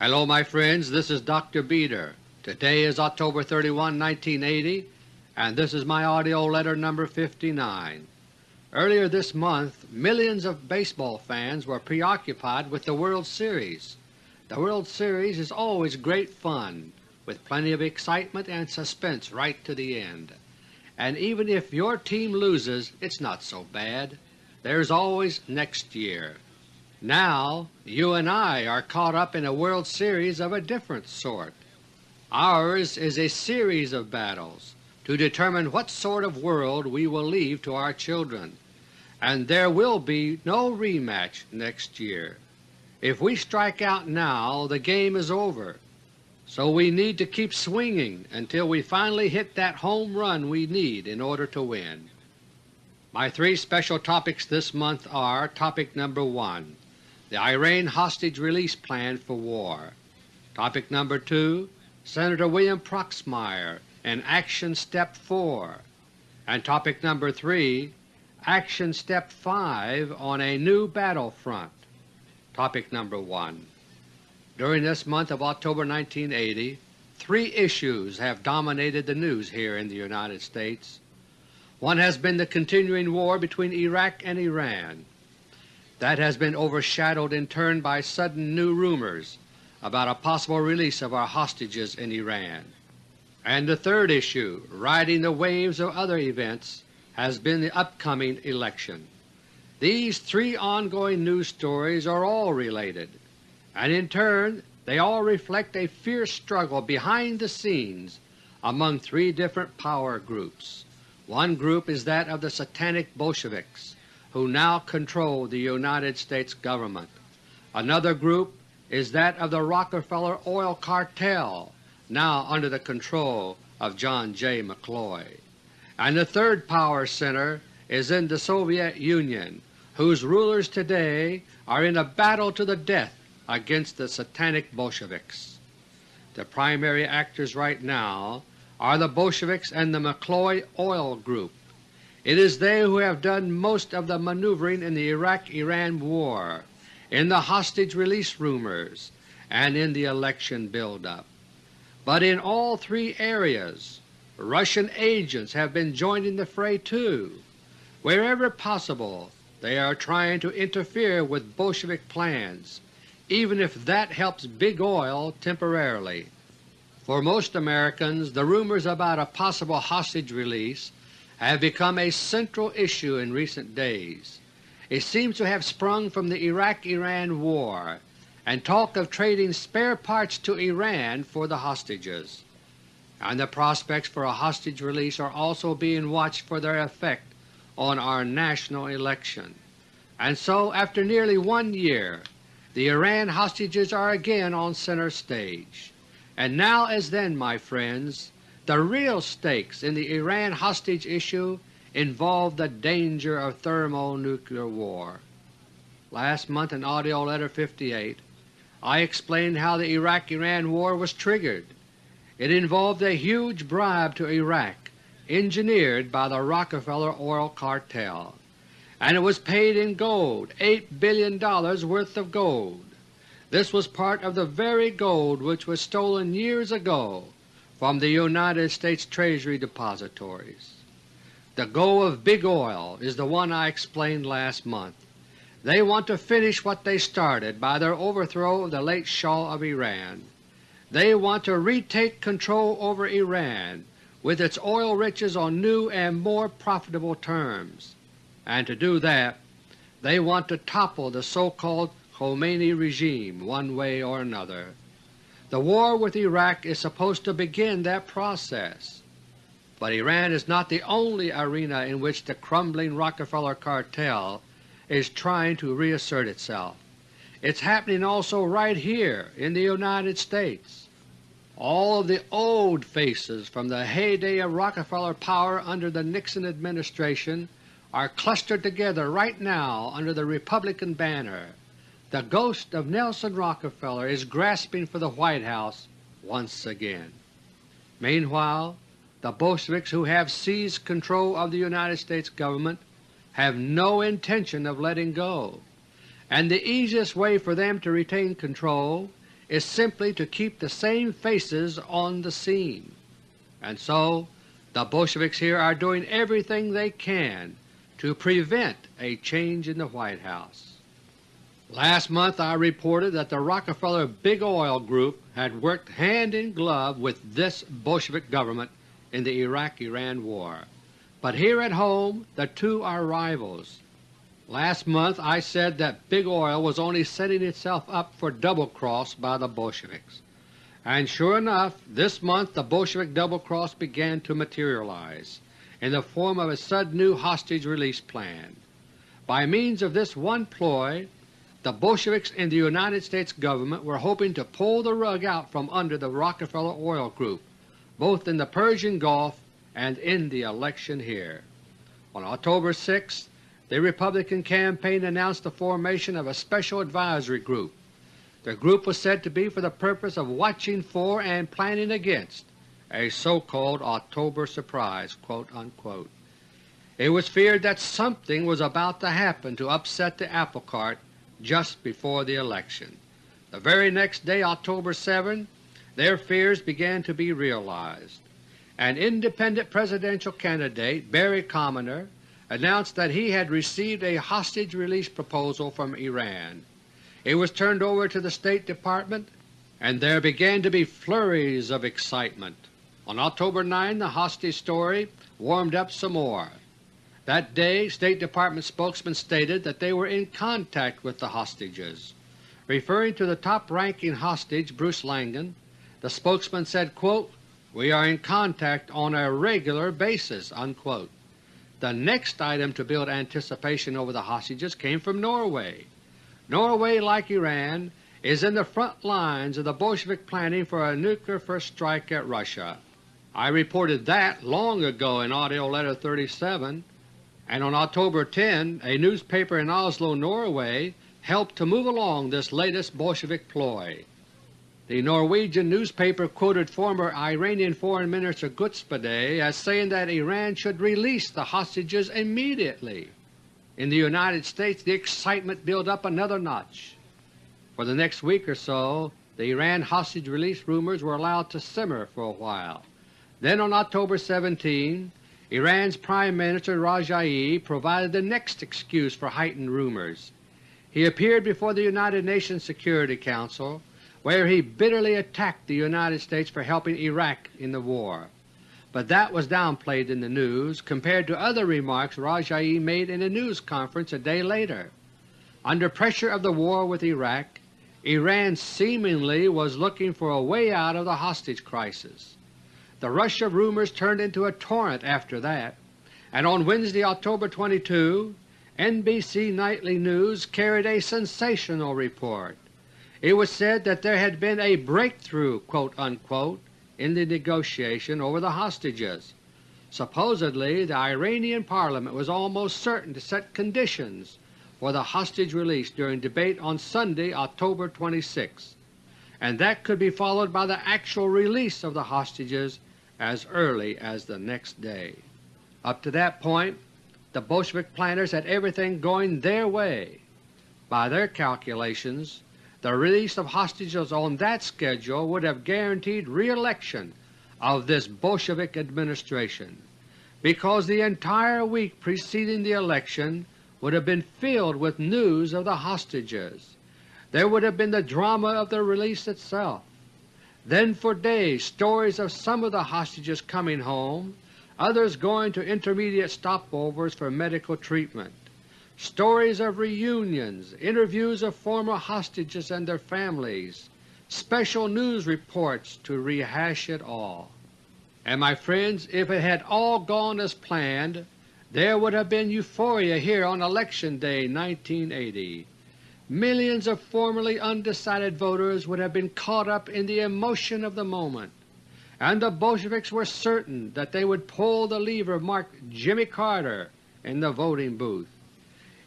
Hello my friends, this is Dr. Beter. Today is October 31, 1980, and this is my AUDIO LETTER No. 59. Earlier this month millions of baseball fans were preoccupied with the World Series. The World Series is always great fun, with plenty of excitement and suspense right to the end. And even if your team loses, it's not so bad. There's always next year. Now you and I are caught up in a World Series of a different sort. Ours is a series of battles to determine what sort of world we will leave to our children, and there will be no rematch next year. If we strike out now, the game is over, so we need to keep swinging until we finally hit that home run we need in order to win. My three special topics this month are Topic number 1 the Iran Hostage Release Plan for War. Topic number 2 Senator William Proxmire and Action Step 4. And Topic number 3 Action Step 5 on a New Battlefront. Topic number 1 During this month of October 1980, three issues have dominated the news here in the United States. One has been the continuing war between Iraq and Iran. That has been overshadowed in turn by sudden new rumors about a possible release of our hostages in Iran. And the third issue, riding the waves of other events, has been the upcoming election. These three ongoing news stories are all related, and in turn they all reflect a fierce struggle behind the scenes among three different power groups. One group is that of the Satanic Bolsheviks, who now control the United States Government. Another group is that of the Rockefeller Oil Cartel, now under the control of John J. McCloy. And the third power center is in the Soviet Union, whose rulers today are in a battle to the death against the Satanic Bolsheviks. The primary actors right now are the Bolsheviks and the McCloy Oil Group, it is they who have done most of the maneuvering in the Iraq-Iran war, in the hostage release rumors, and in the election buildup. But in all three areas Russian agents have been joining the fray too. Wherever possible they are trying to interfere with Bolshevik plans, even if that helps Big Oil temporarily. For most Americans the rumors about a possible hostage release have become a central issue in recent days. It seems to have sprung from the Iraq-Iran war and talk of trading spare parts to Iran for the hostages, and the prospects for a hostage release are also being watched for their effect on our national election. And so after nearly one year the Iran hostages are again on center stage. And now as then, my friends, the real stakes in the Iran hostage issue involve the danger of thermonuclear war. Last month in AUDIO LETTER No. 58 I explained how the Iraq-Iran war was triggered. It involved a huge bribe to Iraq engineered by the Rockefeller Oil Cartel, and it was paid in gold $8 billion worth of gold. This was part of the very gold which was stolen years ago from the United States Treasury depositories. The goal of Big Oil is the one I explained last month. They want to finish what they started by their overthrow of the late Shah of Iran. They want to retake control over Iran with its oil riches on new and more profitable terms, and to do that they want to topple the so-called Khomeini regime one way or another. The war with Iraq is supposed to begin that process. But Iran is not the only arena in which the crumbling Rockefeller cartel is trying to reassert itself. It's happening also right here in the United States. All of the old faces from the heyday of Rockefeller power under the Nixon administration are clustered together right now under the Republican banner. The ghost of Nelson Rockefeller is grasping for the White House once again. Meanwhile, the Bolsheviks who have seized control of the United States Government have no intention of letting go, and the easiest way for them to retain control is simply to keep the same faces on the scene. And so the Bolsheviks here are doing everything they can to prevent a change in the White House. Last month I reported that the Rockefeller Big Oil Group had worked hand in glove with this Bolshevik government in the Iraq-Iran War. But here at home the two are rivals. Last month I said that Big Oil was only setting itself up for double-cross by the Bolsheviks. And sure enough, this month the Bolshevik double-cross began to materialize in the form of a sudden new hostage release plan. By means of this one ploy, the Bolsheviks in the United States Government were hoping to pull the rug out from under the Rockefeller Oil Group, both in the Persian Gulf and in the election here. On October 6, the Republican campaign announced the formation of a Special Advisory Group. The group was said to be for the purpose of watching for and planning against a so-called October surprise." It was feared that something was about to happen to upset the apple cart just before the election. The very next day, October 7, their fears began to be realized. An independent presidential candidate, Barry Commoner, announced that he had received a hostage release proposal from Iran. It was turned over to the State Department, and there began to be flurries of excitement. On October 9 the hostage story warmed up some more. That day State Department spokesmen stated that they were in contact with the hostages. Referring to the top-ranking hostage, Bruce Laingen, the spokesman said, quote, We are in contact on a regular basis." Unquote. The next item to build anticipation over the hostages came from Norway. Norway, like Iran, is in the front lines of the Bolshevik planning for a nuclear first strike at Russia. I reported that long ago in AUDIO LETTER No. 37, and on October 10 a newspaper in Oslo, Norway helped to move along this latest Bolshevik ploy. The Norwegian newspaper quoted former Iranian Foreign Minister Ghotbzadeh as saying that Iran should release the hostages immediately. In the United States the excitement built up another notch. For the next week or so the Iran hostage release rumors were allowed to simmer for a while. Then on October 17, Iran's Prime Minister Rajaei provided the next excuse for heightened rumors. He appeared before the United Nations Security Council where he bitterly attacked the United States for helping Iraq in the war. But that was downplayed in the news compared to other remarks Rajaei made in a news conference a day later. Under pressure of the war with Iraq, Iran seemingly was looking for a way out of the hostage crisis. The rush of rumors turned into a torrent after that, and on Wednesday, October 22, NBC Nightly News carried a sensational report. It was said that there had been a breakthrough unquote, in the negotiation over the hostages. Supposedly the Iranian Parliament was almost certain to set conditions for the hostage release during debate on Sunday, October 26, and that could be followed by the actual release of the hostages as early as the next day. Up to that point the Bolshevik planners had everything going their way. By their calculations the release of hostages on that schedule would have guaranteed re-election of this Bolshevik administration, because the entire week preceding the election would have been filled with news of the hostages. There would have been the drama of the release itself. Then for days stories of some of the hostages coming home, others going to intermediate stopovers for medical treatment stories of reunions, interviews of former hostages and their families, special news reports to rehash it all. And my friends, if it had all gone as planned, there would have been euphoria here on Election Day 1980. Millions of formerly undecided voters would have been caught up in the emotion of the moment, and the Bolsheviks were certain that they would pull the lever marked Jimmy Carter in the voting booth.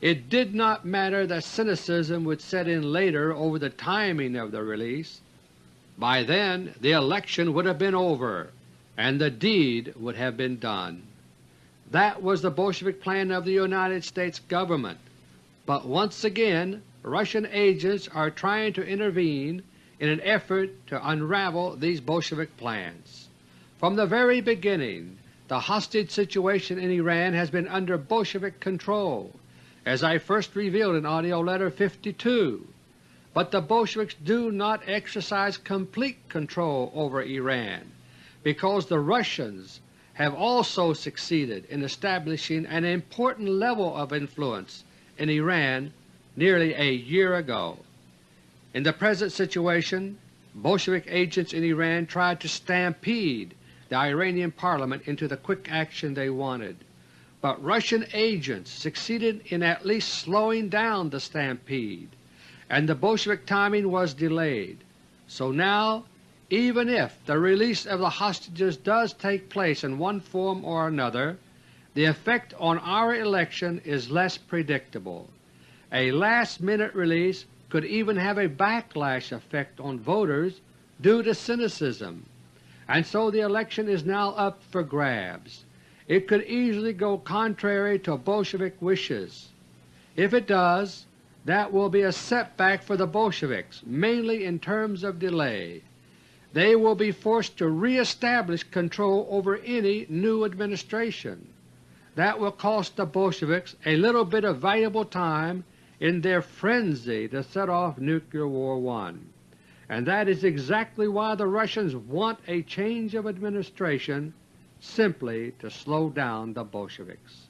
It did not matter that cynicism would set in later over the timing of the release. By then the election would have been over and the deed would have been done. That was the Bolshevik plan of the United States Government. But once again Russian agents are trying to intervene in an effort to unravel these Bolshevik plans. From the very beginning the hostage situation in Iran has been under Bolshevik control, as I first revealed in AUDIO LETTER No. 52. But the Bolsheviks do not exercise complete control over Iran, because the Russians have also succeeded in establishing an important level of influence in Iran nearly a year ago. In the present situation, Bolshevik agents in Iran tried to stampede the Iranian Parliament into the quick action they wanted, but Russian agents succeeded in at least slowing down the stampede and the Bolshevik timing was delayed. So now, even if the release of the hostages does take place in one form or another, the effect on our election is less predictable. A last-minute release could even have a backlash effect on voters due to cynicism, and so the election is now up for grabs. It could easily go contrary to Bolshevik wishes. If it does, that will be a setback for the Bolsheviks, mainly in terms of delay. They will be forced to re-establish control over any new administration. That will cost the Bolsheviks a little bit of valuable time in their frenzy to set off Nuclear War One, And that is exactly why the Russians want a change of administration simply to slow down the Bolsheviks.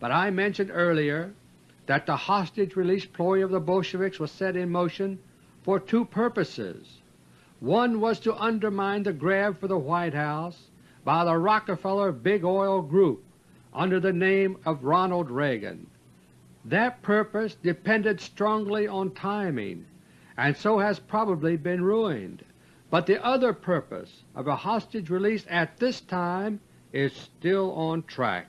But I mentioned earlier that the hostage release ploy of the Bolsheviks was set in motion for two purposes. One was to undermine the grab for the White House by the Rockefeller Big Oil Group under the name of Ronald Reagan. That purpose depended strongly on timing, and so has probably been ruined. But the other purpose of a hostage release at this time is still on track.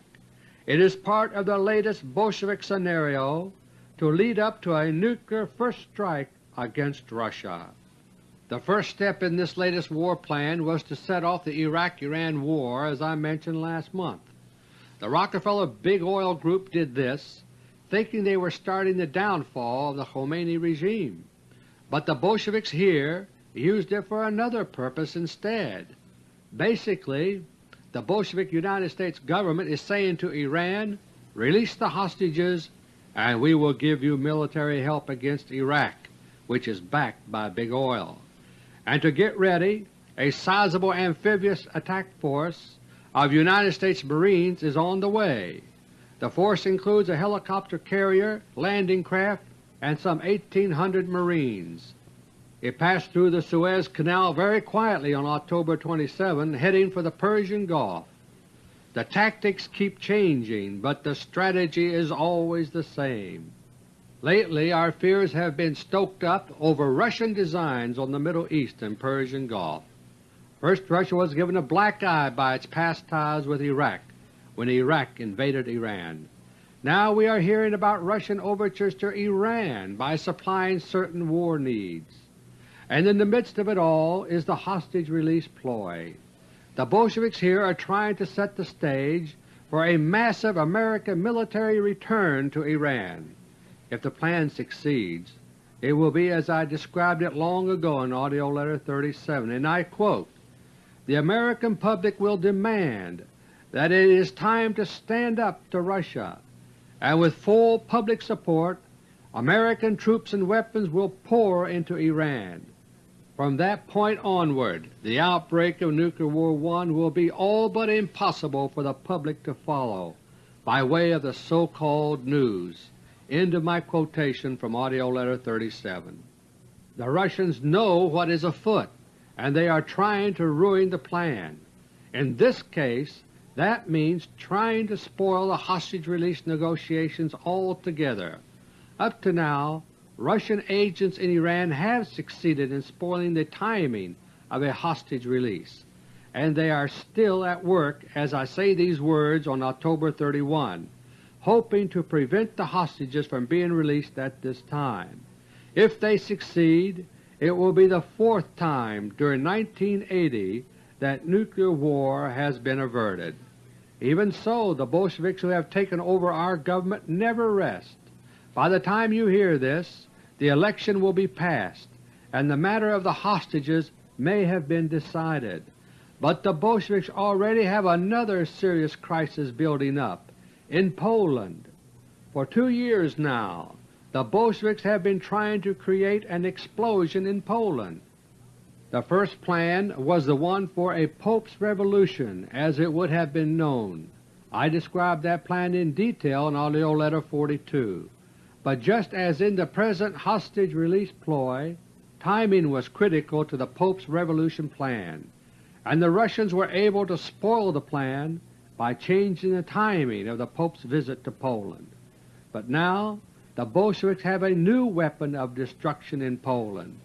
It is part of the latest Bolshevik scenario to lead up to a nuclear first strike against Russia. The first step in this latest war plan was to set off the Iraq-Iran War as I mentioned last month. The Rockefeller Big Oil Group did this, thinking they were starting the downfall of the Khomeini regime. But the Bolsheviks here used it for another purpose instead. Basically, the Bolshevik United States government is saying to Iran, release the hostages and we will give you military help against Iraq, which is backed by Big Oil. And to get ready, a sizable amphibious attack force of United States Marines is on the way. The force includes a helicopter carrier, landing craft, and some 1,800 Marines. It passed through the Suez Canal very quietly on October 27, heading for the Persian Gulf. The tactics keep changing, but the strategy is always the same. Lately our fears have been stoked up over Russian designs on the Middle East and Persian Gulf. First Russia was given a black eye by its past ties with Iraq when Iraq invaded Iran. Now we are hearing about Russian overtures to Iran by supplying certain war needs and in the midst of it all is the hostage release ploy. The Bolsheviks here are trying to set the stage for a massive American military return to Iran. If the plan succeeds, it will be as I described it long ago in AUDIO LETTER No. 37, and I quote, The American public will demand that it is time to stand up to Russia, and with full public support American troops and weapons will pour into Iran. From that point onward, the outbreak of Nuclear War I will be all but impossible for the public to follow by way of the so-called news. End of my quotation from AUDIO LETTER No. 37. The Russians know what is afoot, and they are trying to ruin the plan. In this case, that means trying to spoil the hostage release negotiations altogether. Up to now, Russian agents in Iran have succeeded in spoiling the timing of a hostage release, and they are still at work as I say these words on October 31, hoping to prevent the hostages from being released at this time. If they succeed, it will be the fourth time during 1980 that nuclear war has been averted. Even so, the Bolsheviks who have taken over our government never rest. By the time you hear this, the election will be passed, and the matter of the hostages may have been decided. But the Bolsheviks already have another serious crisis building up in Poland. For two years now the Bolsheviks have been trying to create an explosion in Poland. The first plan was the one for a Pope's Revolution as it would have been known. I described that plan in detail in AUDIO LETTER No. 42. But just as in the present hostage release ploy, timing was critical to the Pope's Revolution plan, and the Russians were able to spoil the plan by changing the timing of the Pope's visit to Poland. But now the Bolsheviks have a new weapon of destruction in Poland.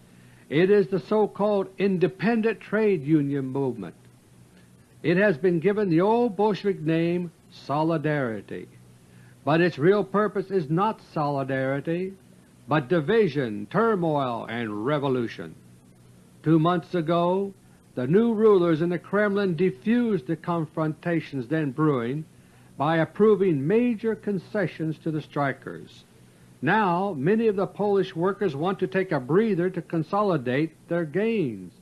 It is the so-called Independent Trade Union movement. It has been given the old Bolshevik name Solidarity, but its real purpose is not solidarity, but division, turmoil, and revolution. Two months ago the new rulers in the Kremlin defused the confrontations then brewing by approving major concessions to the strikers. Now many of the Polish workers want to take a breather to consolidate their gains,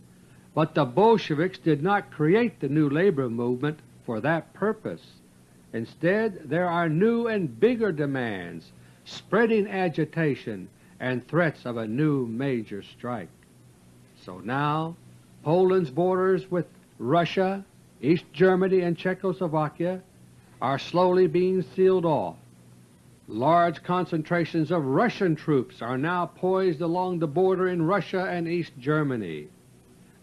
but the Bolsheviks did not create the new labor movement for that purpose. Instead there are new and bigger demands, spreading agitation, and threats of a new major strike. So now Poland's borders with Russia, East Germany, and Czechoslovakia are slowly being sealed off. Large concentrations of Russian troops are now poised along the border in Russia and East Germany.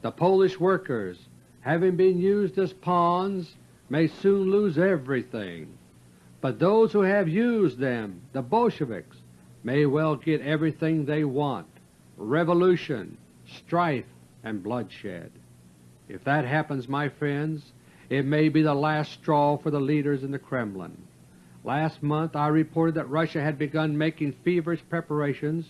The Polish workers, having been used as pawns, may soon lose everything, but those who have used them, the Bolsheviks, may well get everything they want — revolution, strife, and bloodshed. If that happens, my friends, it may be the last straw for the leaders in the Kremlin. Last month I reported that Russia had begun making feverish preparations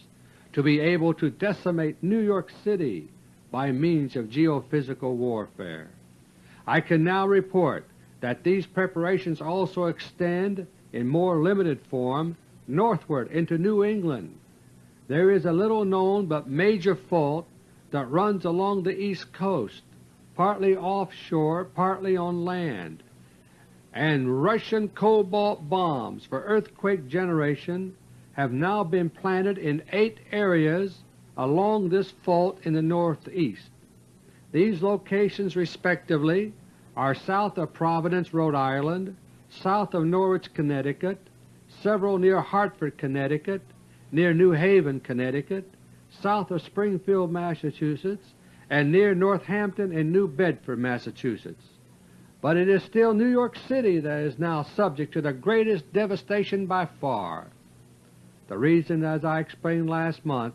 to be able to decimate New York City by means of geophysical warfare. I can now report that these preparations also extend in more limited form northward into New England. There is a little known but major fault that runs along the east coast, partly offshore, partly on land, and Russian cobalt bombs for earthquake generation have now been planted in eight areas along this fault in the northeast. These locations respectively are south of Providence, Rhode Island, south of Norwich, Connecticut, several near Hartford, Connecticut, near New Haven, Connecticut, south of Springfield, Massachusetts, and near Northampton and New Bedford, Massachusetts. But it is still New York City that is now subject to the greatest devastation by far. The reason, as I explained last month,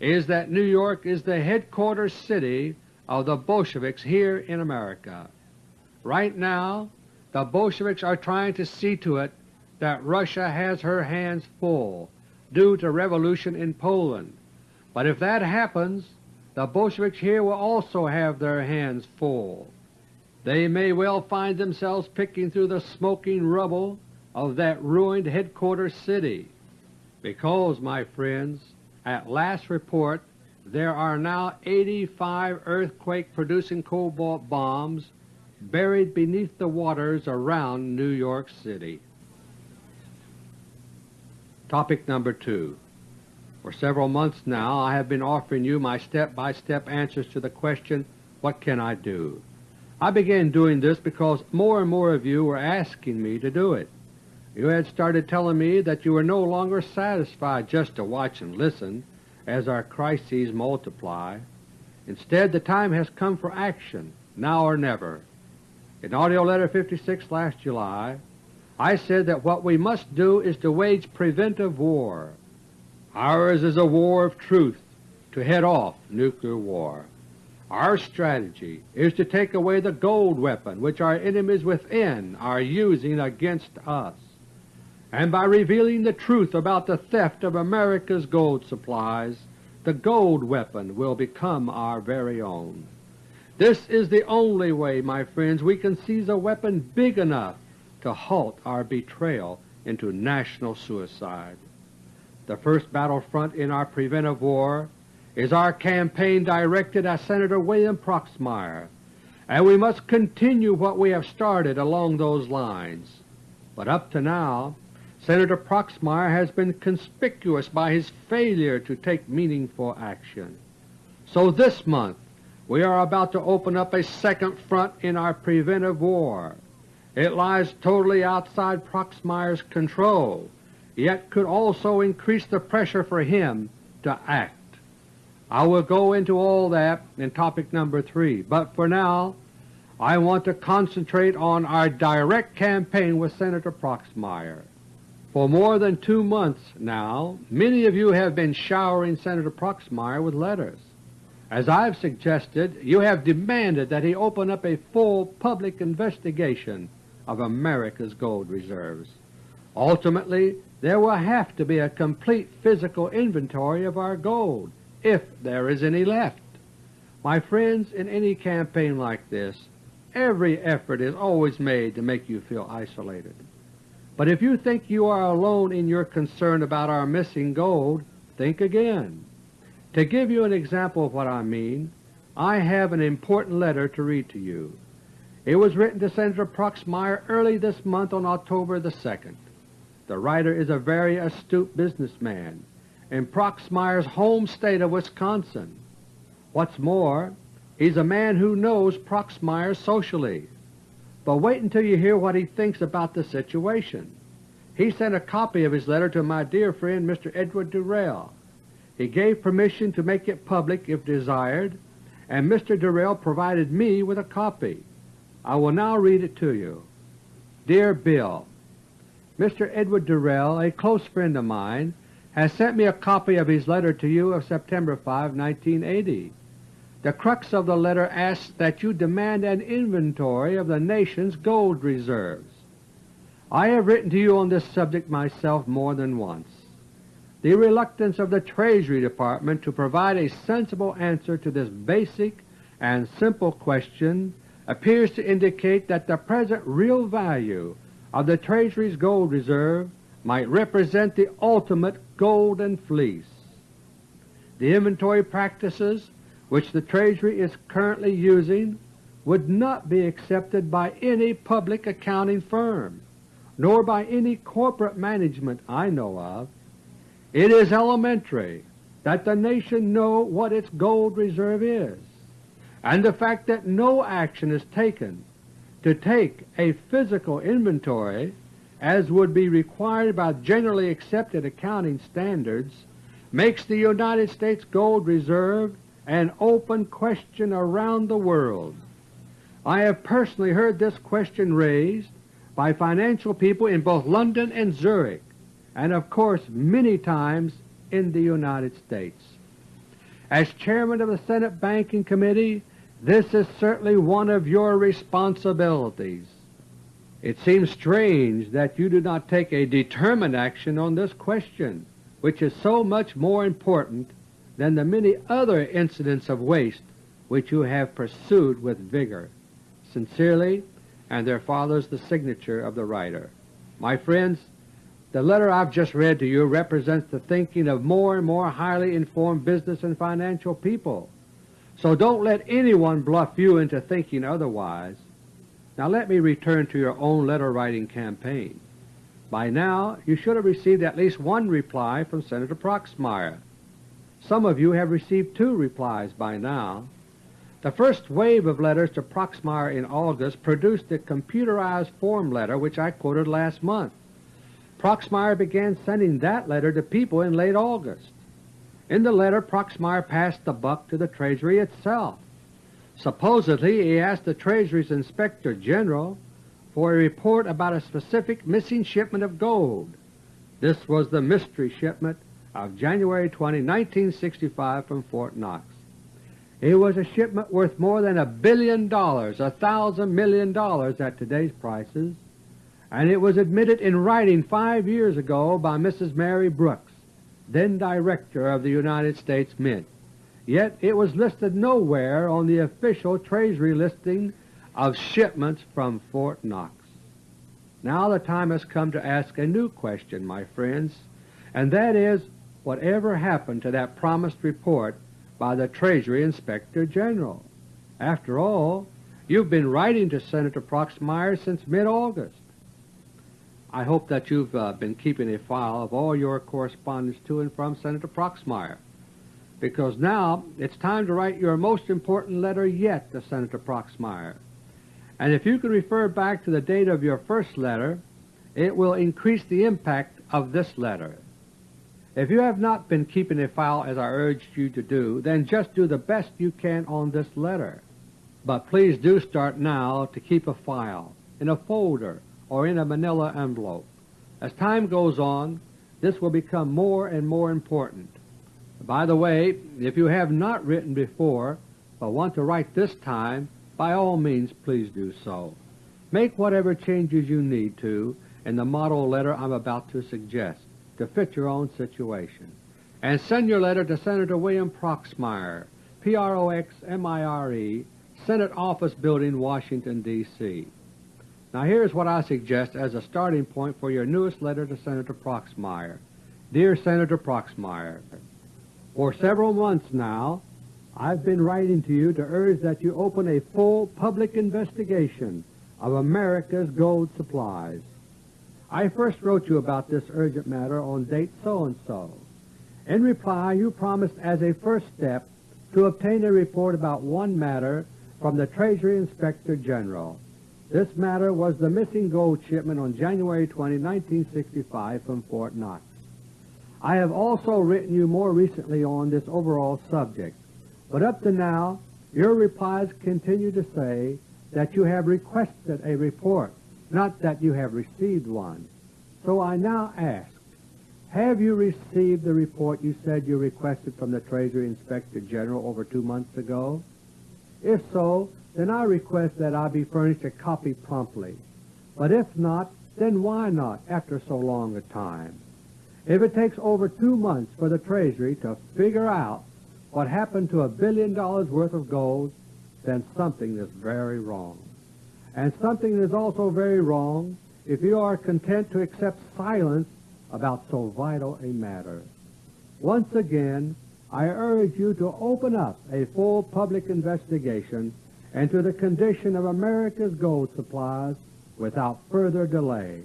is that New York is the headquarters city of the Bolsheviks here in America. Right now the Bolsheviks are trying to see to it that Russia has her hands full due to revolution in Poland, but if that happens the Bolsheviks here will also have their hands full. They may well find themselves picking through the smoking rubble of that ruined headquarters city, because, my friends, at last report there are now 85 earthquake-producing cobalt bombs buried beneath the waters around New York City. Topic number 2 For several months now I have been offering you my step-by-step -step answers to the question, What can I do? I began doing this because more and more of you were asking me to do it. You had started telling me that you were no longer satisfied just to watch and listen as our crises multiply. Instead, the time has come for action, now or never. In AUDIO LETTER No. 56 last July, I said that what we must do is to wage preventive war. Ours is a war of truth to head off nuclear war. Our strategy is to take away the gold weapon which our enemies within are using against us, and by revealing the truth about the theft of America's gold supplies, the gold weapon will become our very own. This is the only way, my friends, we can seize a weapon big enough to halt our betrayal into national suicide. The first battlefront in our preventive war is our campaign directed at Senator William Proxmire, and we must continue what we have started along those lines. But up to now, Senator Proxmire has been conspicuous by his failure to take meaningful action. So this month we are about to open up a second front in our preventive war. It lies totally outside Proxmire's control, yet could also increase the pressure for him to act. I will go into all that in topic number 3, but for now I want to concentrate on our direct campaign with Senator Proxmire. For more than two months now, many of you have been showering Senator Proxmire with letters. As I have suggested, you have demanded that he open up a full public investigation of America's gold reserves. Ultimately, there will have to be a complete physical inventory of our gold, if there is any left. My friends, in any campaign like this, Every effort is always made to make you feel isolated. But if you think you are alone in your concern about our missing gold, think again. To give you an example of what I mean, I have an important letter to read to you. It was written to Senator Proxmire early this month on October the 2nd. The writer is a very astute businessman in Proxmire's home state of Wisconsin. What's more, He's a man who knows Proxmire socially. But wait until you hear what he thinks about the situation. He sent a copy of his letter to my dear friend Mr. Edward Durrell. He gave permission to make it public if desired, and Mr. Durrell provided me with a copy. I will now read it to you. Dear Bill, Mr. Edward Durrell, a close friend of mine, has sent me a copy of his letter to you of September 5, 1980. The crux of the letter asks that you demand an inventory of the nation's gold reserves. I have written to you on this subject myself more than once. The reluctance of the Treasury Department to provide a sensible answer to this basic and simple question appears to indicate that the present real value of the Treasury's gold reserve might represent the ultimate golden fleece. The inventory practices which the Treasury is currently using would not be accepted by any public accounting firm, nor by any corporate management I know of. It is elementary that the nation know what its gold reserve is, and the fact that no action is taken to take a physical inventory as would be required by generally accepted accounting standards makes the United States gold reserve an open question around the world. I have personally heard this question raised by financial people in both London and Zurich, and of course many times in the United States. As Chairman of the Senate Banking Committee, this is certainly one of your responsibilities. It seems strange that you do not take a determined action on this question, which is so much more important than the many other incidents of waste which you have pursued with vigor. Sincerely, and there follows the signature of the writer. My friends, the letter I've just read to you represents the thinking of more and more highly informed business and financial people. So don't let anyone bluff you into thinking otherwise. Now let me return to your own letter-writing campaign. By now you should have received at least one reply from Senator Proxmire. Some of you have received two replies by now. The first wave of letters to Proxmire in August produced the computerized form letter which I quoted last month. Proxmire began sending that letter to people in late August. In the letter, Proxmire passed the buck to the Treasury itself. Supposedly he asked the Treasury's Inspector General for a report about a specific missing shipment of gold. This was the mystery shipment of January 20, 1965 from Fort Knox. It was a shipment worth more than a billion dollars, a thousand million dollars at today's prices, and it was admitted in writing five years ago by Mrs. Mary Brooks, then Director of the United States Mint. Yet it was listed nowhere on the official Treasury listing of shipments from Fort Knox. Now the time has come to ask a new question, my friends, and that is, whatever happened to that promised report by the Treasury Inspector General. After all, you've been writing to Senator Proxmire since mid-August. I hope that you've uh, been keeping a file of all your correspondence to and from Senator Proxmire, because now it's time to write your most important letter yet to Senator Proxmire. And if you can refer back to the date of your first letter, it will increase the impact of this letter. If you have not been keeping a file as I urged you to do, then just do the best you can on this letter. But please do start now to keep a file in a folder or in a manila envelope. As time goes on, this will become more and more important. By the way, if you have not written before, but want to write this time, by all means please do so. Make whatever changes you need to in the model letter I'm about to suggest to fit your own situation. And send your letter to Senator William Proxmire, P-R-O-X-M-I-R-E, Senate Office Building, Washington, D.C. Now here's what I suggest as a starting point for your newest letter to Senator Proxmire. Dear Senator Proxmire, For several months now, I've been writing to you to urge that you open a full public investigation of America's gold supplies. I first wrote you about this urgent matter on date so-and-so. In reply, you promised as a first step to obtain a report about one matter from the Treasury Inspector General. This matter was the missing gold shipment on January 20, 1965 from Fort Knox. I have also written you more recently on this overall subject, but up to now your replies continue to say that you have requested a report, not that you have received one. So I now ask, have you received the report you said you requested from the Treasury Inspector General over two months ago? If so, then I request that I be furnished a copy promptly. But if not, then why not after so long a time? If it takes over two months for the Treasury to figure out what happened to a billion dollars worth of gold, then something is very wrong. And something is also very wrong if you are content to accept silence about so vital a matter. Once again, I urge you to open up a full public investigation into the condition of America's gold supplies without further delay.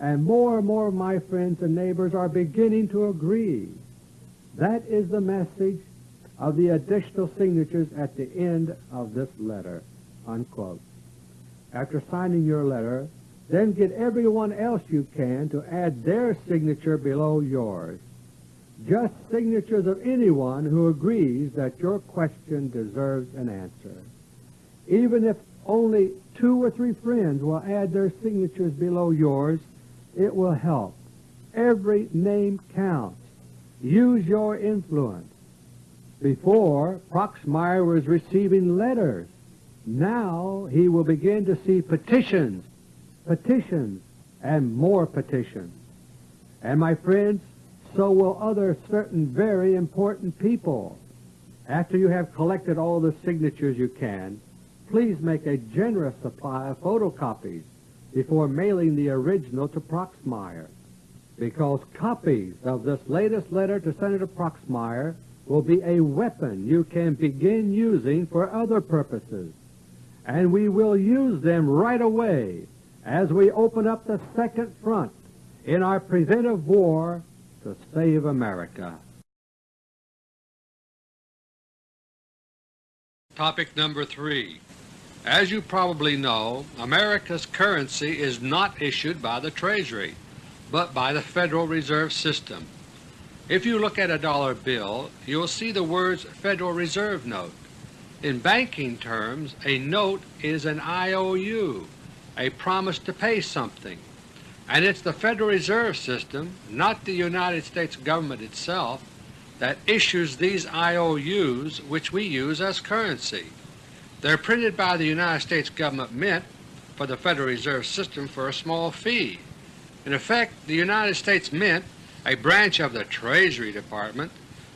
And more and more of my friends and neighbors are beginning to agree. That is the message of the additional signatures at the end of this letter, unquote. After signing your letter, then get everyone else you can to add their signature below yours. Just signatures of anyone who agrees that your question deserves an answer. Even if only two or three friends will add their signatures below yours, it will help. Every name counts. Use your influence. Before, Proxmire was receiving letters. Now he will begin to see petitions, petitions, and more petitions. And my friends, so will other certain very important people. After you have collected all the signatures you can, please make a generous supply of photocopies before mailing the original to Proxmire, because copies of this latest letter to Senator Proxmire will be a weapon you can begin using for other purposes, and we will use them right away as we open up the second front in our preventive war to save America. Topic number three. As you probably know, America's currency is not issued by the Treasury, but by the Federal Reserve System. If you look at a dollar bill, you will see the words Federal Reserve Note. In banking terms, a note is an IOU, a promise to pay something, and it's the Federal Reserve System, not the United States government itself, that issues these IOUs which we use as currency. They're printed by the United States Government Mint for the Federal Reserve System for a small fee. In effect, the United States Mint a branch of the Treasury Department,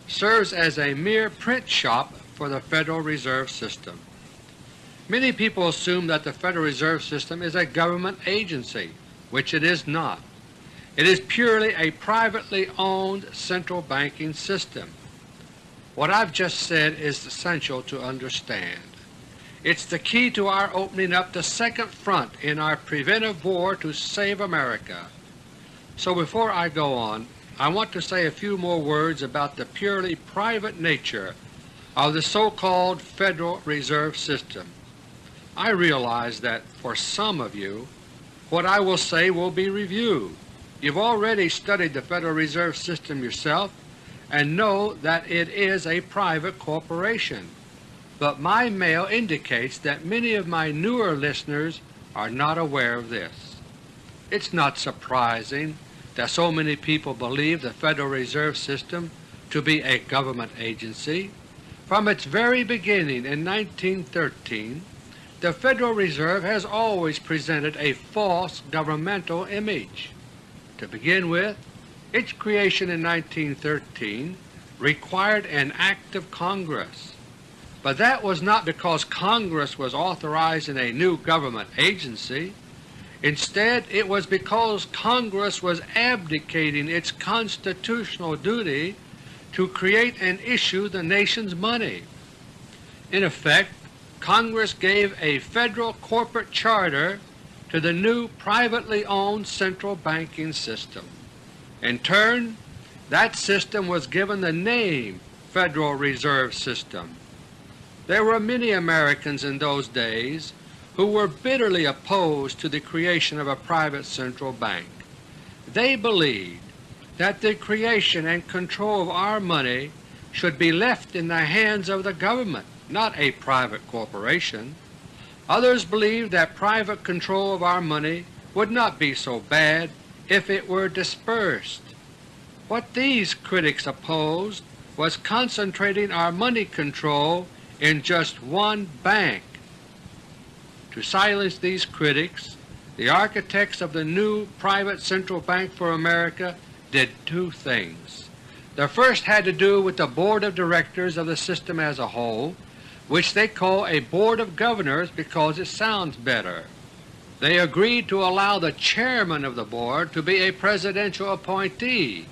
serves as a mere print shop for the Federal Reserve System. Many people assume that the Federal Reserve System is a government agency, which it is not. It is purely a privately owned central banking system. What I've just said is essential to understand. It's the key to our opening up the second front in our preventive war to save America. So before I go on, I want to say a few more words about the purely private nature of the so-called Federal Reserve System. I realize that for some of you what I will say will be review. You've already studied the Federal Reserve System yourself and know that it is a private corporation, but my mail indicates that many of my newer listeners are not aware of this. It's not surprising that so many people believe the Federal Reserve System to be a government agency. From its very beginning in 1913, the Federal Reserve has always presented a false governmental image. To begin with, its creation in 1913 required an act of Congress, but that was not because Congress was authorizing a new government agency. Instead, it was because Congress was abdicating its constitutional duty to create and issue the nation's money. In effect, Congress gave a federal corporate charter to the new privately owned central banking system. In turn, that system was given the name Federal Reserve System. There were many Americans in those days who were bitterly opposed to the creation of a private central bank. They believed that the creation and control of our money should be left in the hands of the government, not a private corporation. Others believed that private control of our money would not be so bad if it were dispersed. What these critics opposed was concentrating our money control in just one bank. To silence these critics, the architects of the new private central bank for America did two things. The first had to do with the Board of Directors of the system as a whole, which they call a Board of Governors because it sounds better. They agreed to allow the chairman of the board to be a presidential appointee,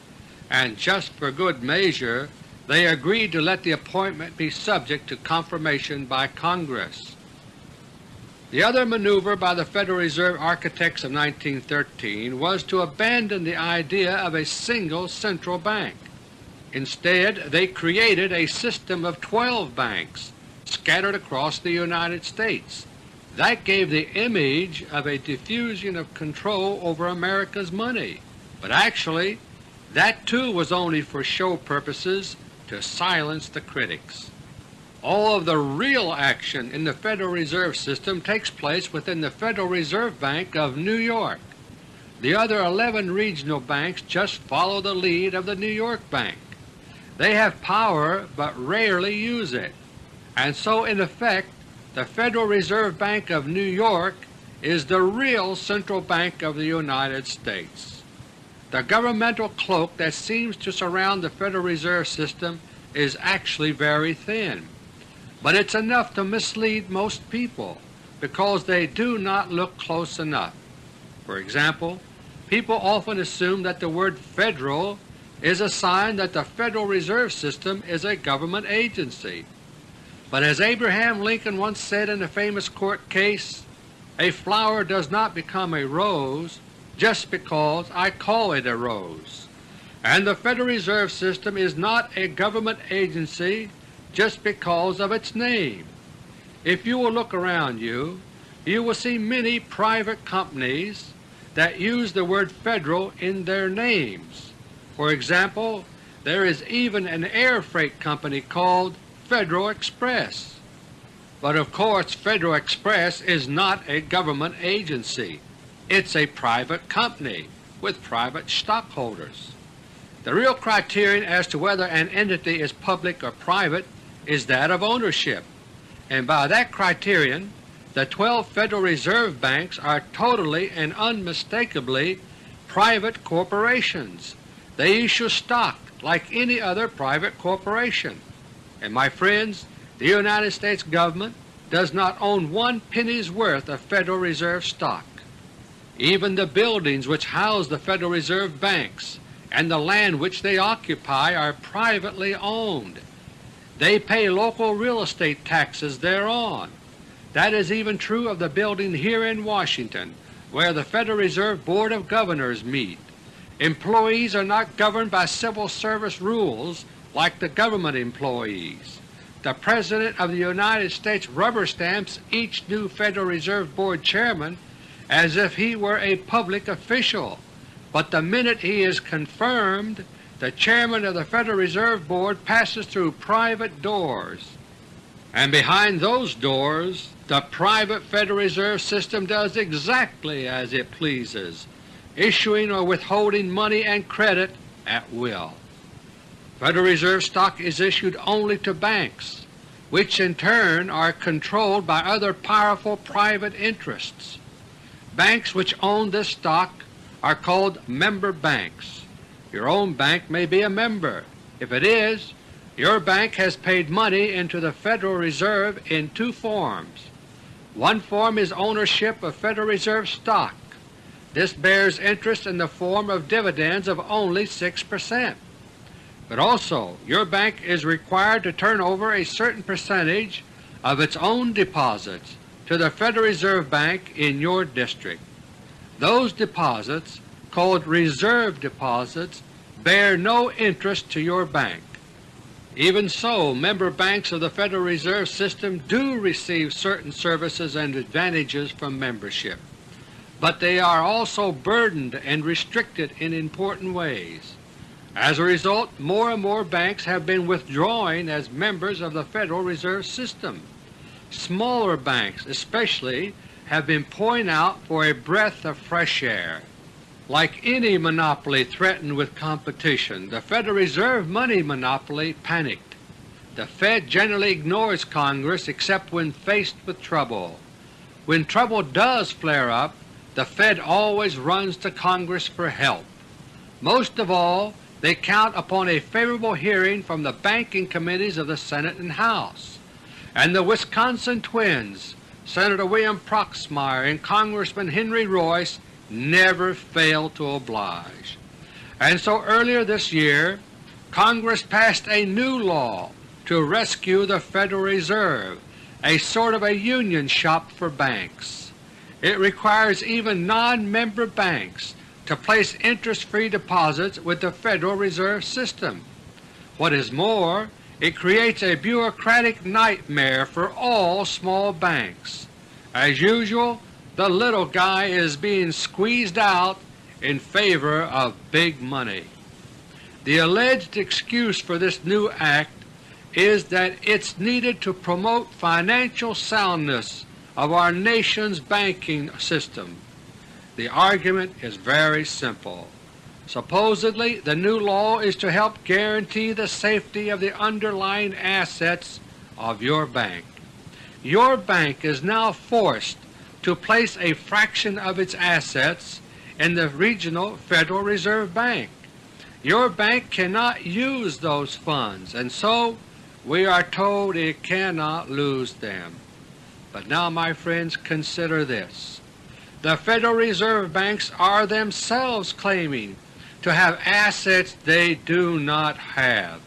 and just for good measure they agreed to let the appointment be subject to confirmation by Congress. The other maneuver by the Federal Reserve architects of 1913 was to abandon the idea of a single central bank. Instead, they created a system of 12 banks scattered across the United States that gave the image of a diffusion of control over America's money, but actually that too was only for show purposes to silence the critics. All of the real action in the Federal Reserve System takes place within the Federal Reserve Bank of New York. The other 11 regional banks just follow the lead of the New York Bank. They have power but rarely use it, and so in effect the Federal Reserve Bank of New York is the real central bank of the United States. The governmental cloak that seems to surround the Federal Reserve System is actually very thin, but it's enough to mislead most people because they do not look close enough. For example, people often assume that the word Federal is a sign that the Federal Reserve System is a government agency. But as Abraham Lincoln once said in a famous court case, a flower does not become a rose just because I call it a rose, and the Federal Reserve System is not a government agency just because of its name. If you will look around you, you will see many private companies that use the word Federal in their names. For example, there is even an air freight company called Federal Express. But of course Federal Express is not a government agency. It's a private company with private stockholders. The real criterion as to whether an entity is public or private is that of ownership, and by that criterion the 12 Federal Reserve Banks are totally and unmistakably private corporations. They issue stock like any other private corporation. And my friends, the United States Government does not own one penny's worth of Federal Reserve stock. Even the buildings which house the Federal Reserve banks and the land which they occupy are privately owned, they pay local real estate taxes thereon. That is even true of the building here in Washington where the Federal Reserve Board of Governors meet. Employees are not governed by civil service rules like the government employees. The President of the United States rubber stamps each new Federal Reserve Board chairman as if he were a public official, but the minute he is confirmed, the chairman of the Federal Reserve Board passes through private doors, and behind those doors the private Federal Reserve System does exactly as it pleases, issuing or withholding money and credit at will. Federal Reserve stock is issued only to banks, which in turn are controlled by other powerful private interests. Banks which own this stock are called member banks. Your own bank may be a member. If it is, your bank has paid money into the Federal Reserve in two forms. One form is ownership of Federal Reserve stock. This bears interest in the form of dividends of only 6 percent. But also your bank is required to turn over a certain percentage of its own deposits to the Federal Reserve Bank in your district. Those deposits, called reserve deposits, bear no interest to your bank. Even so, member banks of the Federal Reserve System do receive certain services and advantages from membership, but they are also burdened and restricted in important ways. As a result, more and more banks have been withdrawing as members of the Federal Reserve System. Smaller banks especially have been pouring out for a breath of fresh air. Like any monopoly threatened with competition, the Federal Reserve money monopoly panicked. The Fed generally ignores Congress except when faced with trouble. When trouble does flare up, the Fed always runs to Congress for help. Most of all, they count upon a favorable hearing from the banking committees of the Senate and House. And the Wisconsin twins, Senator William Proxmire and Congressman Henry Reuss, never fail to oblige. And so earlier this year Congress passed a new law to rescue the Federal Reserve, a sort of a union shop for banks. It requires even non-member banks to place interest-free deposits with the Federal Reserve System. What is more, it creates a bureaucratic nightmare for all small banks. As usual, the little guy is being squeezed out in favor of big money. The alleged excuse for this new act is that it's needed to promote financial soundness of our nation's banking system. The argument is very simple. Supposedly the new law is to help guarantee the safety of the underlying assets of your bank. Your bank is now forced to place a fraction of its assets in the regional Federal Reserve Bank. Your bank cannot use those funds, and so we are told it cannot lose them. But now, my friends, consider this. The Federal Reserve Banks are themselves claiming to have assets they do not have,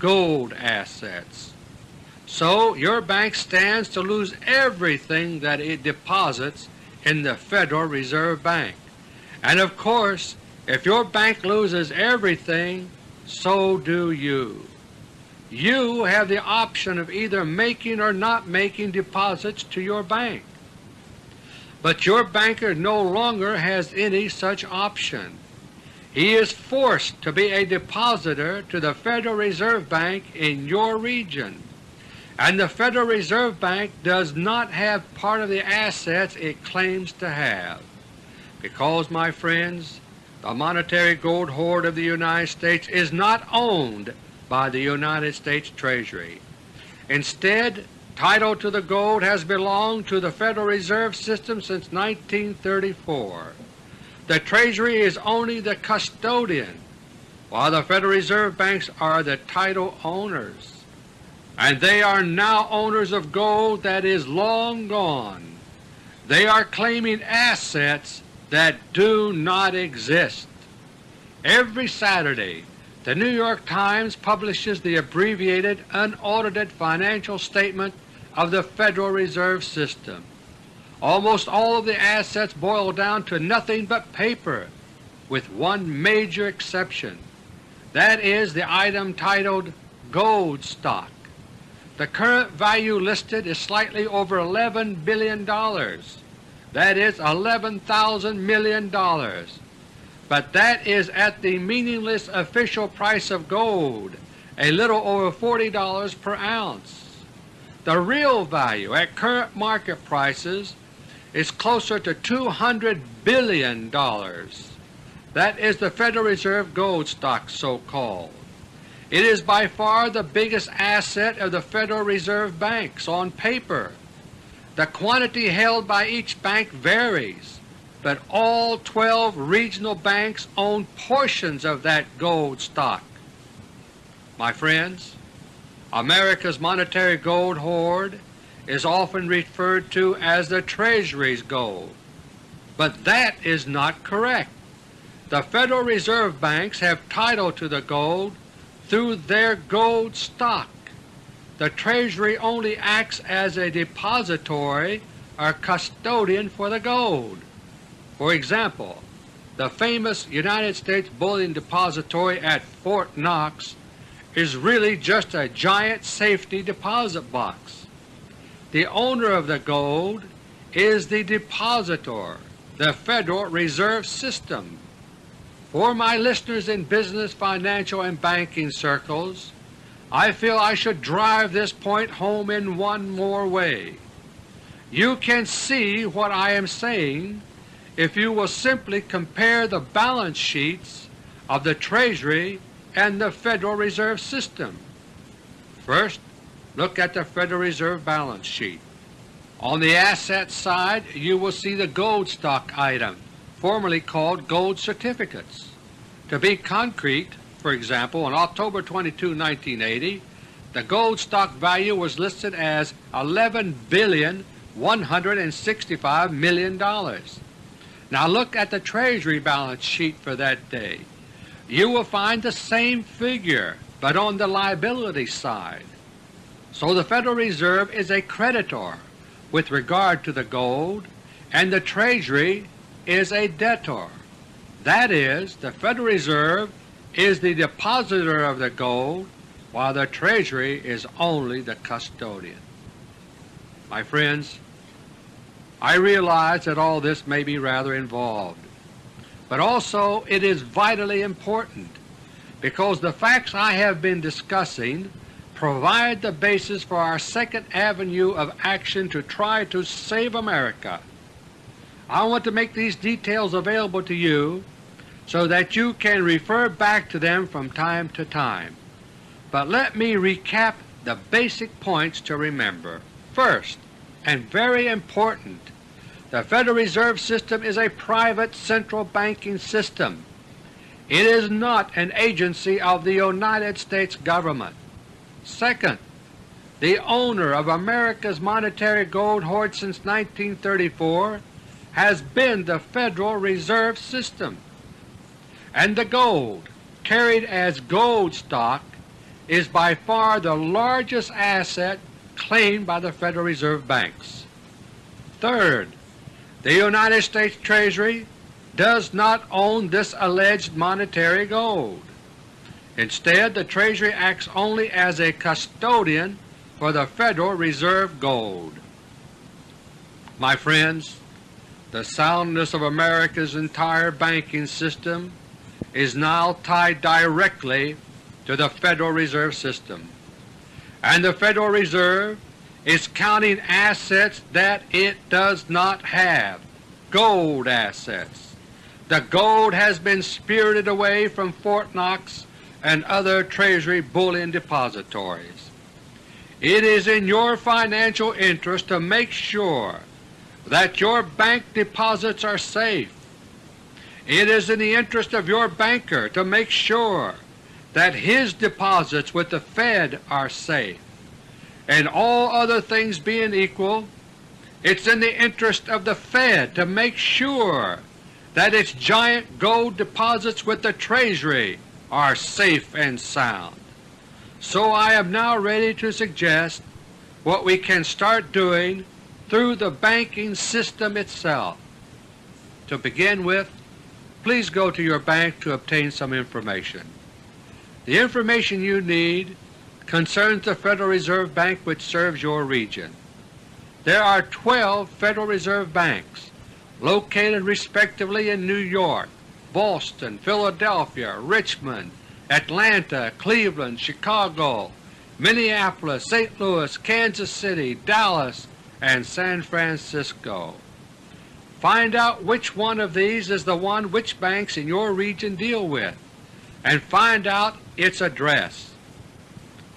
gold assets. So your bank stands to lose everything that it deposits in the Federal Reserve Bank. And of course, if your bank loses everything, so do you. You have the option of either making or not making deposits to your bank. But your banker no longer has any such option. He is forced to be a depositor to the Federal Reserve Bank in your region and the Federal Reserve Bank does not have part of the assets it claims to have. Because, my friends, the monetary gold hoard of the United States is not owned by the United States Treasury. Instead, title to the gold has belonged to the Federal Reserve System since 1934. The Treasury is only the custodian, while the Federal Reserve Banks are the title owners and they are now owners of gold that is long gone. They are claiming assets that do not exist. Every Saturday The New York Times publishes the abbreviated, unaudited financial statement of the Federal Reserve System. Almost all of the assets boil down to nothing but paper, with one major exception. That is the item titled Gold Stock. The current value listed is slightly over $11 billion. That is $11,000 million. But that is at the meaningless official price of gold, a little over $40 per ounce. The real value at current market prices is closer to $200 billion. That is the Federal Reserve gold stock so-called. It is by far the biggest asset of the Federal Reserve banks on paper. The quantity held by each bank varies, but all 12 regional banks own portions of that gold stock. My friends, America's monetary gold hoard is often referred to as the Treasury's gold, but that is not correct. The Federal Reserve banks have title to the gold through their gold stock. The Treasury only acts as a depository or custodian for the gold. For example, the famous United States Bullion Depository at Fort Knox is really just a giant safety deposit box. The owner of the gold is the depositor, the Federal Reserve System. For my listeners in business, financial, and banking circles, I feel I should drive this point home in one more way. You can see what I am saying if you will simply compare the balance sheets of the Treasury and the Federal Reserve System. First, look at the Federal Reserve balance sheet. On the asset side you will see the gold stock item, formerly called gold certificates. To be concrete, for example, on October 22, 1980, the gold stock value was listed as $11,165 million. Now look at the Treasury balance sheet for that day you will find the same figure, but on the liability side. So the Federal Reserve is a creditor with regard to the gold, and the Treasury is a debtor. That is, the Federal Reserve is the depositor of the gold, while the Treasury is only the custodian. My friends, I realize that all this may be rather involved but also it is vitally important because the facts I have been discussing provide the basis for our second avenue of action to try to save America. I want to make these details available to you so that you can refer back to them from time to time. But let me recap the basic points to remember. First, and very important, the Federal Reserve System is a private central banking system. It is not an agency of the United States Government. Second, the owner of America's monetary gold hoard since 1934 has been the Federal Reserve System, and the gold, carried as gold stock, is by far the largest asset claimed by the Federal Reserve banks. Third, the United States Treasury does not own this alleged monetary gold. Instead, the Treasury acts only as a custodian for the Federal Reserve gold. My friends, the soundness of America's entire banking system is now tied directly to the Federal Reserve System, and the Federal Reserve is counting assets that it does not have, gold assets. The gold has been spirited away from Fort Knox and other Treasury bullion depositories. It is in your financial interest to make sure that your bank deposits are safe. It is in the interest of your banker to make sure that his deposits with the Fed are safe and all other things being equal, it's in the interest of the Fed to make sure that its giant gold deposits with the Treasury are safe and sound. So I am now ready to suggest what we can start doing through the banking system itself. To begin with, please go to your bank to obtain some information. The information you need concerns the Federal Reserve Bank which serves your region. There are 12 Federal Reserve Banks located respectively in New York, Boston, Philadelphia, Richmond, Atlanta, Cleveland, Chicago, Minneapolis, St. Louis, Kansas City, Dallas, and San Francisco. Find out which one of these is the one which banks in your region deal with, and find out its address.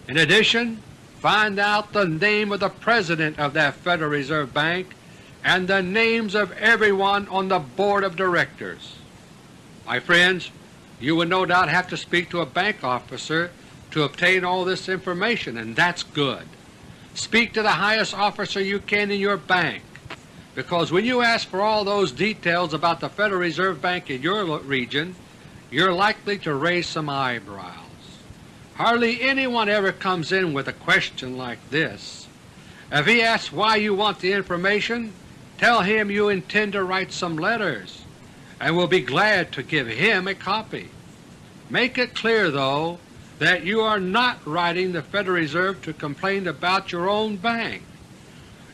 In addition, find out the name of the President of that Federal Reserve Bank and the names of everyone on the Board of Directors. My friends, you will no doubt have to speak to a bank officer to obtain all this information, and that's good. Speak to the highest officer you can in your bank because when you ask for all those details about the Federal Reserve Bank in your region, you're likely to raise some eyebrows. Hardly anyone ever comes in with a question like this. If he asks why you want the information, tell him you intend to write some letters and will be glad to give him a copy. Make it clear, though, that you are not writing the Federal Reserve to complain about your own bank.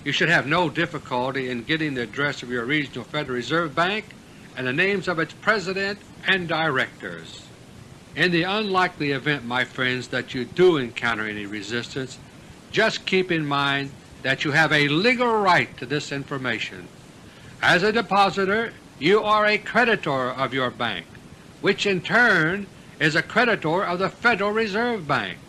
You should have no difficulty in getting the address of your regional Federal Reserve Bank and the names of its President and Directors. In the unlikely event, my friends, that you do encounter any resistance, just keep in mind that you have a legal right to this information. As a depositor, you are a creditor of your bank, which in turn is a creditor of the Federal Reserve Bank,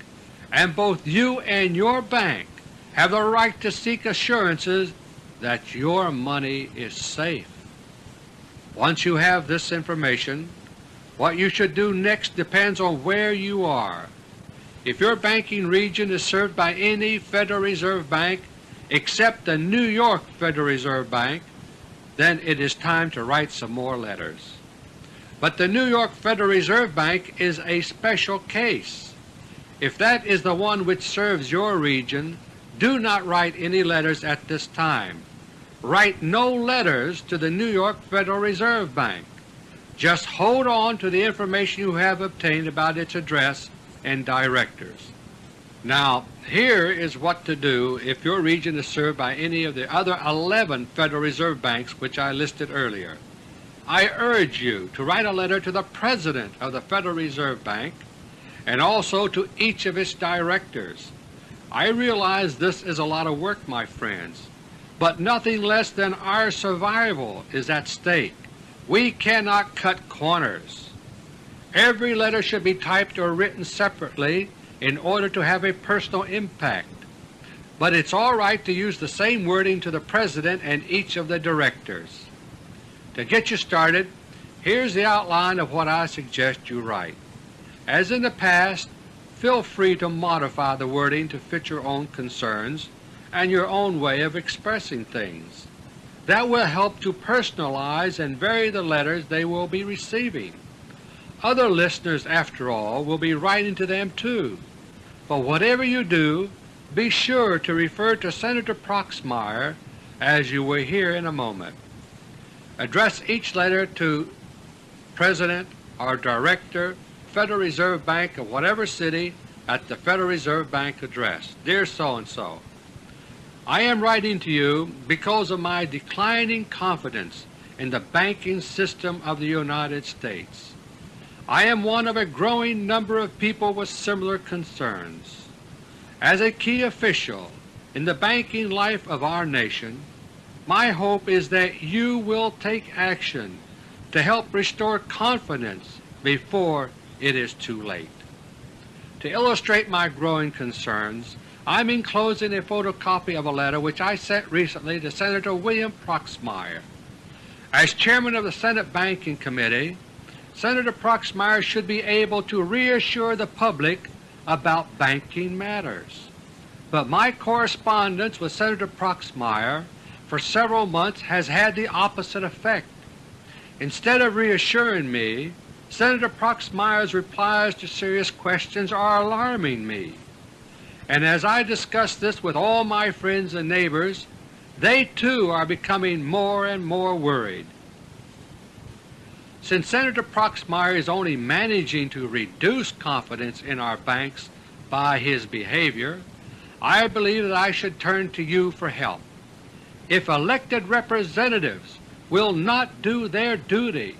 and both you and your bank have the right to seek assurances that your money is safe. Once you have this information, what you should do next depends on where you are. If your banking region is served by any Federal Reserve Bank except the New York Federal Reserve Bank, then it is time to write some more letters. But the New York Federal Reserve Bank is a special case. If that is the one which serves your region, do not write any letters at this time. Write no letters to the New York Federal Reserve Bank. Just hold on to the information you have obtained about its address and directors. Now here is what to do if your region is served by any of the other 11 Federal Reserve Banks which I listed earlier. I urge you to write a letter to the President of the Federal Reserve Bank and also to each of its directors I realize this is a lot of work, my friends, but nothing less than our survival is at stake. We cannot cut corners. Every letter should be typed or written separately in order to have a personal impact, but it's all right to use the same wording to the President and each of the Directors. To get you started, here's the outline of what I suggest you write. As in the past, feel free to modify the wording to fit your own concerns and your own way of expressing things. That will help to personalize and vary the letters they will be receiving. Other listeners, after all, will be writing to them too. But whatever you do, be sure to refer to Senator Proxmire as you will hear in a moment. Address each letter to President or Director Federal Reserve Bank of whatever city at the Federal Reserve Bank address. Dear so-and-so, I am writing to you because of my declining confidence in the banking system of the United States. I am one of a growing number of people with similar concerns. As a key official in the banking life of our nation, my hope is that you will take action to help restore confidence before it is too late. To illustrate my growing concerns, I am enclosing a photocopy of a letter which I sent recently to Senator William Proxmire. As Chairman of the Senate Banking Committee, Senator Proxmire should be able to reassure the public about banking matters. But my correspondence with Senator Proxmire for several months has had the opposite effect. Instead of reassuring me, Senator Proxmire's replies to serious questions are alarming me, and as I discuss this with all my friends and neighbors, they too are becoming more and more worried. Since Senator Proxmire is only managing to reduce confidence in our banks by his behavior, I believe that I should turn to you for help. If elected representatives will not do their duty,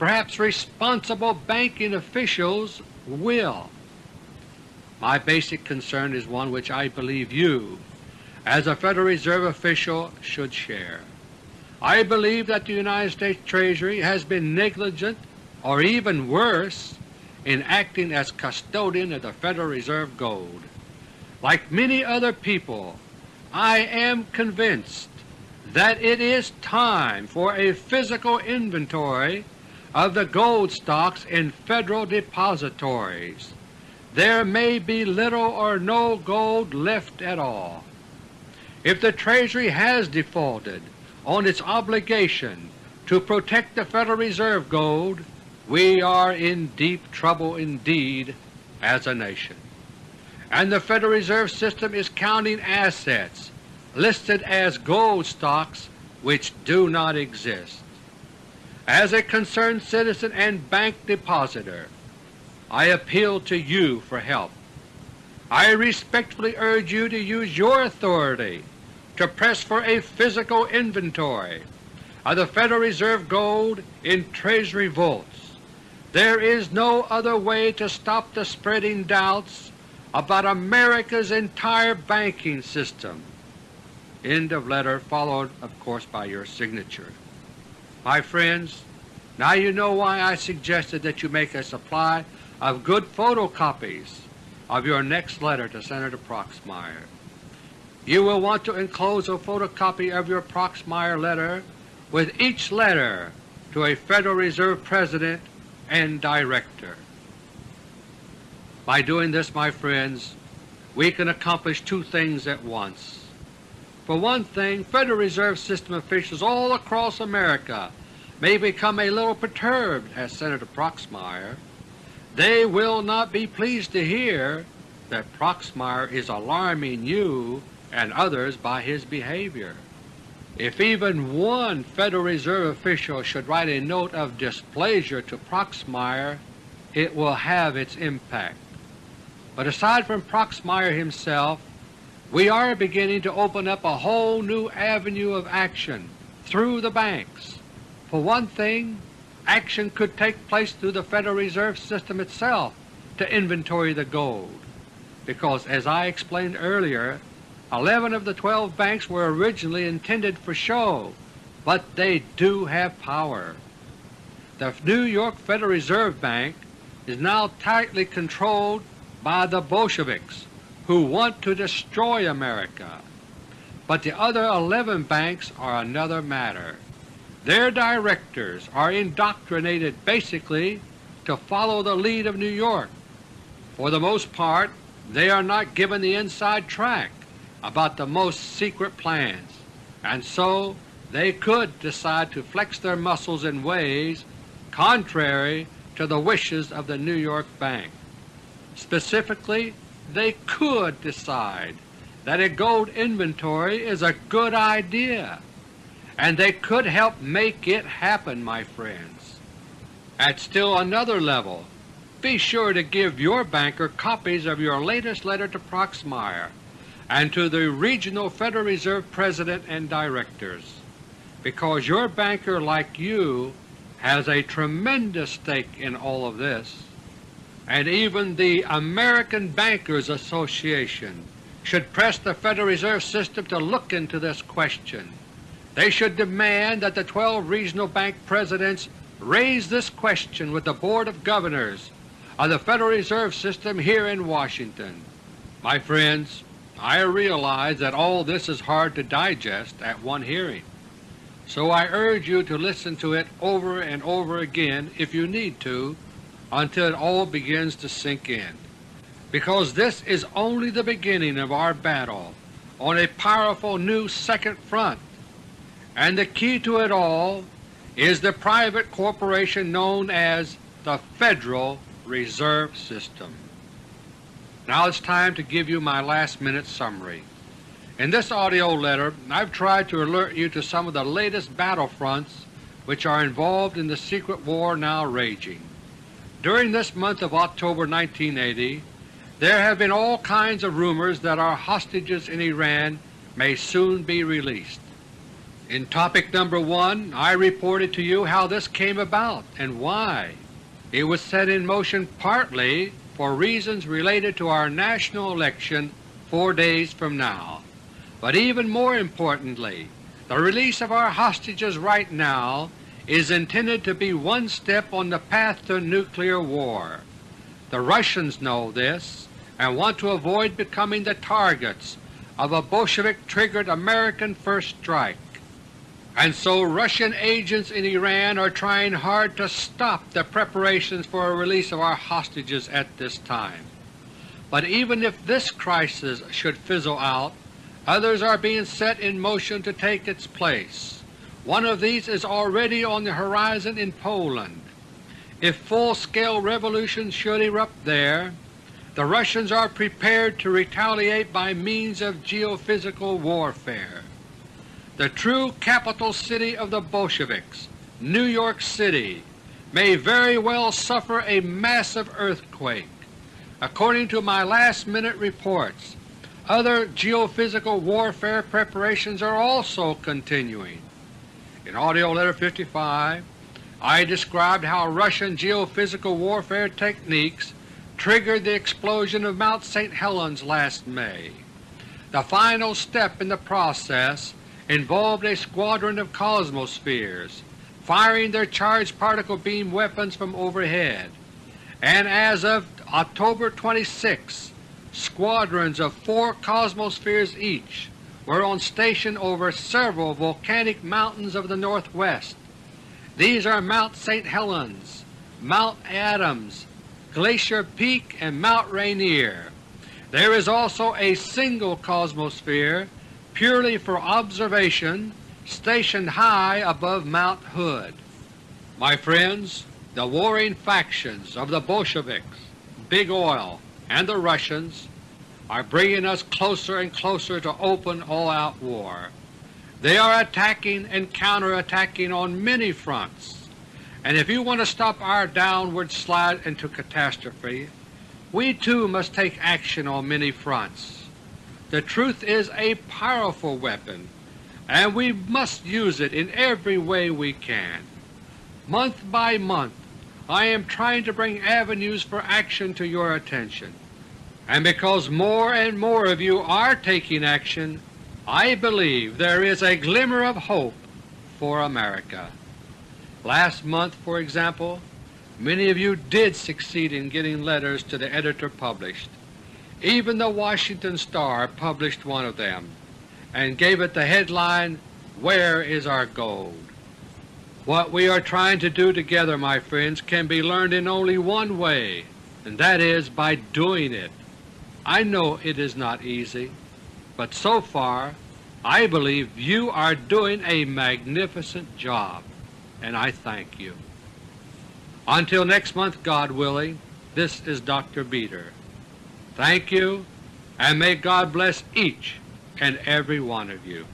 perhaps responsible banking officials will. My basic concern is one which I believe you, as a Federal Reserve official, should share. I believe that the United States Treasury has been negligent or even worse in acting as custodian of the Federal Reserve gold. Like many other people, I am convinced that it is time for a physical inventory of the gold stocks in Federal depositories. There may be little or no gold left at all. If the Treasury has defaulted, on its obligation to protect the Federal Reserve gold, we are in deep trouble indeed as a nation. And the Federal Reserve System is counting assets listed as gold stocks which do not exist. As a concerned citizen and bank depositor, I appeal to you for help. I respectfully urge you to use your authority to press for a physical inventory of the Federal Reserve gold in Treasury vaults. There is no other way to stop the spreading doubts about America's entire banking system. End of letter followed of course by your signature. My friends, now you know why I suggested that you make a supply of good photocopies of your next letter to Senator Proxmire. You will want to enclose a photocopy of your Proxmire letter with each letter to a Federal Reserve President and Director. By doing this, my friends, we can accomplish two things at once. For one thing, Federal Reserve System officials all across America may become a little perturbed as Senator Proxmire. They will not be pleased to hear that Proxmire is alarming you and others by his behavior. If even one Federal Reserve official should write a note of displeasure to Proxmire, it will have its impact. But aside from Proxmire himself, we are beginning to open up a whole new avenue of action through the banks. For one thing, action could take place through the Federal Reserve System itself to inventory the gold, because as I explained earlier, Eleven of the twelve banks were originally intended for show, but they do have power. The New York Federal Reserve Bank is now tightly controlled by the Bolsheviks who want to destroy America. But the other 11 banks are another matter. Their directors are indoctrinated basically to follow the lead of New York. For the most part, they are not given the inside track about the most secret plans, and so they could decide to flex their muscles in ways contrary to the wishes of the New York Bank. Specifically, they could decide that a gold inventory is a good idea, and they could help make it happen, my friends. At still another level, be sure to give your banker copies of your latest letter to Proxmire and to the regional Federal Reserve President and Directors, because your banker like you has a tremendous stake in all of this, and even the American Bankers Association should press the Federal Reserve System to look into this question. They should demand that the 12 regional bank presidents raise this question with the Board of Governors of the Federal Reserve System here in Washington. My friends, I realize that all this is hard to digest at one hearing, so I urge you to listen to it over and over again if you need to until it all begins to sink in, because this is only the beginning of our battle on a powerful new second front, and the key to it all is the private corporation known as the Federal Reserve System. Now it's time to give you my last minute summary. In this audio letter I've tried to alert you to some of the latest battlefronts which are involved in the secret war now raging. During this month of October 1980 there have been all kinds of rumors that our hostages in Iran may soon be released. In topic number 1 I reported to you how this came about and why. It was set in motion partly for reasons related to our national election four days from now. But even more importantly, the release of our hostages right now is intended to be one step on the path to nuclear war. The Russians know this and want to avoid becoming the targets of a Bolshevik-triggered American first strike. And so Russian agents in Iran are trying hard to stop the preparations for a release of our hostages at this time. But even if this crisis should fizzle out, Others are being set in motion to take its place. One of these is already on the horizon in Poland. If full-scale revolution should erupt there, the Russians are prepared to retaliate by means of geophysical warfare. The true capital city of the Bolsheviks, New York City, may very well suffer a massive earthquake. According to my last-minute reports, other geophysical warfare preparations are also continuing. In AUDIO LETTER No. 55 I described how Russian geophysical warfare techniques triggered the explosion of Mount St. Helens last May. The final step in the process involved a squadron of Cosmospheres firing their charged particle beam weapons from overhead, and as of October 26 squadrons of four Cosmospheres each were on station over several volcanic mountains of the northwest. These are Mount St. Helens, Mount Adams, Glacier Peak, and Mount Rainier. There is also a single Cosmosphere purely for observation stationed high above Mount Hood. My friends, the warring factions of the Bolsheviks, Big Oil, and the Russians are bringing us closer and closer to open all-out war. They are attacking and counterattacking on many fronts, and if you want to stop our downward slide into catastrophe, we too must take action on many fronts. The truth is a powerful weapon, and we must use it in every way we can. Month by month I am trying to bring avenues for action to your attention and because more and more of you are taking action, I believe there is a glimmer of hope for America. Last month, for example, many of you did succeed in getting letters to the editor published. Even the Washington Star published one of them and gave it the headline, Where is Our Gold? What we are trying to do together, my friends, can be learned in only one way, and that is by doing it. I know it is not easy, but so far I believe you are doing a magnificent job, and I thank you. Until next month, God willing, this is Dr. Beter. Thank you, and may God bless each and every one of you.